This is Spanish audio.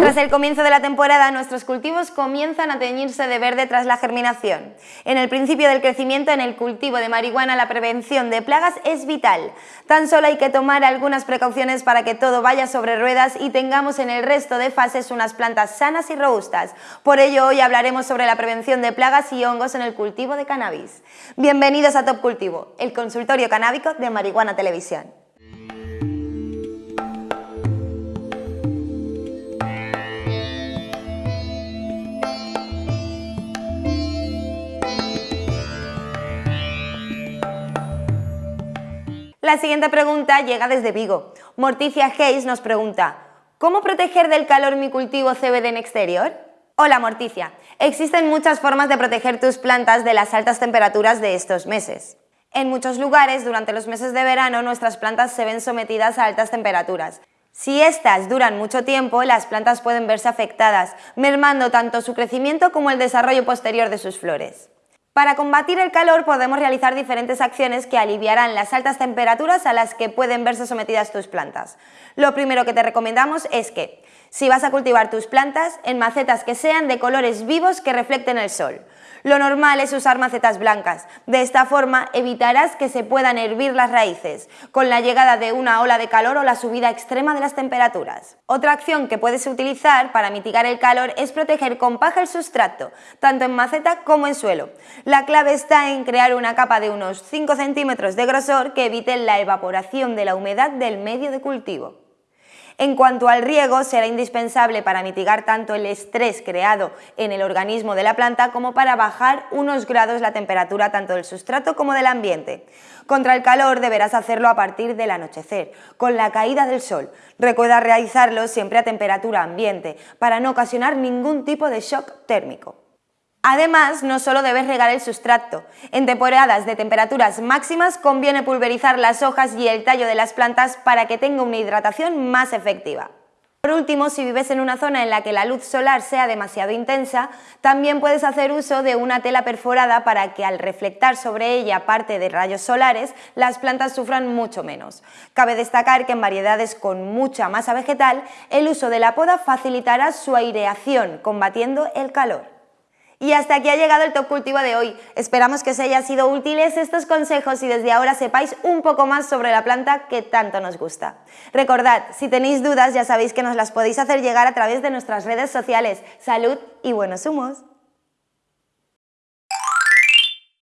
Tras el comienzo de la temporada, nuestros cultivos comienzan a teñirse de verde tras la germinación. En el principio del crecimiento, en el cultivo de marihuana, la prevención de plagas es vital. Tan solo hay que tomar algunas precauciones para que todo vaya sobre ruedas y tengamos en el resto de fases unas plantas sanas y robustas. Por ello, hoy hablaremos sobre la prevención de plagas y hongos en el cultivo de cannabis. Bienvenidos a Top Cultivo, el consultorio canábico de Marihuana Televisión. La siguiente pregunta llega desde Vigo. Morticia Hayes nos pregunta, ¿cómo proteger del calor mi cultivo CBD en exterior? Hola Morticia, existen muchas formas de proteger tus plantas de las altas temperaturas de estos meses. En muchos lugares, durante los meses de verano, nuestras plantas se ven sometidas a altas temperaturas. Si estas duran mucho tiempo, las plantas pueden verse afectadas, mermando tanto su crecimiento como el desarrollo posterior de sus flores. Para combatir el calor podemos realizar diferentes acciones que aliviarán las altas temperaturas a las que pueden verse sometidas tus plantas. Lo primero que te recomendamos es que, si vas a cultivar tus plantas, en macetas que sean de colores vivos que reflecten el sol. Lo normal es usar macetas blancas. De esta forma evitarás que se puedan hervir las raíces, con la llegada de una ola de calor o la subida extrema de las temperaturas. Otra acción que puedes utilizar para mitigar el calor es proteger con paja el sustrato, tanto en maceta como en suelo. La clave está en crear una capa de unos 5 centímetros de grosor que evite la evaporación de la humedad del medio de cultivo. En cuanto al riego, será indispensable para mitigar tanto el estrés creado en el organismo de la planta como para bajar unos grados la temperatura tanto del sustrato como del ambiente. Contra el calor deberás hacerlo a partir del anochecer, con la caída del sol. Recuerda realizarlo siempre a temperatura ambiente, para no ocasionar ningún tipo de shock térmico. Además, no solo debes regar el sustrato. En temporadas de temperaturas máximas conviene pulverizar las hojas y el tallo de las plantas para que tenga una hidratación más efectiva. Por último, si vives en una zona en la que la luz solar sea demasiado intensa, también puedes hacer uso de una tela perforada para que al reflectar sobre ella parte de rayos solares, las plantas sufran mucho menos. Cabe destacar que en variedades con mucha masa vegetal, el uso de la poda facilitará su aireación, combatiendo el calor. Y hasta aquí ha llegado el Top Cultivo de hoy. Esperamos que os haya sido útiles estos consejos y desde ahora sepáis un poco más sobre la planta que tanto nos gusta. Recordad, si tenéis dudas ya sabéis que nos las podéis hacer llegar a través de nuestras redes sociales. Salud y buenos humos.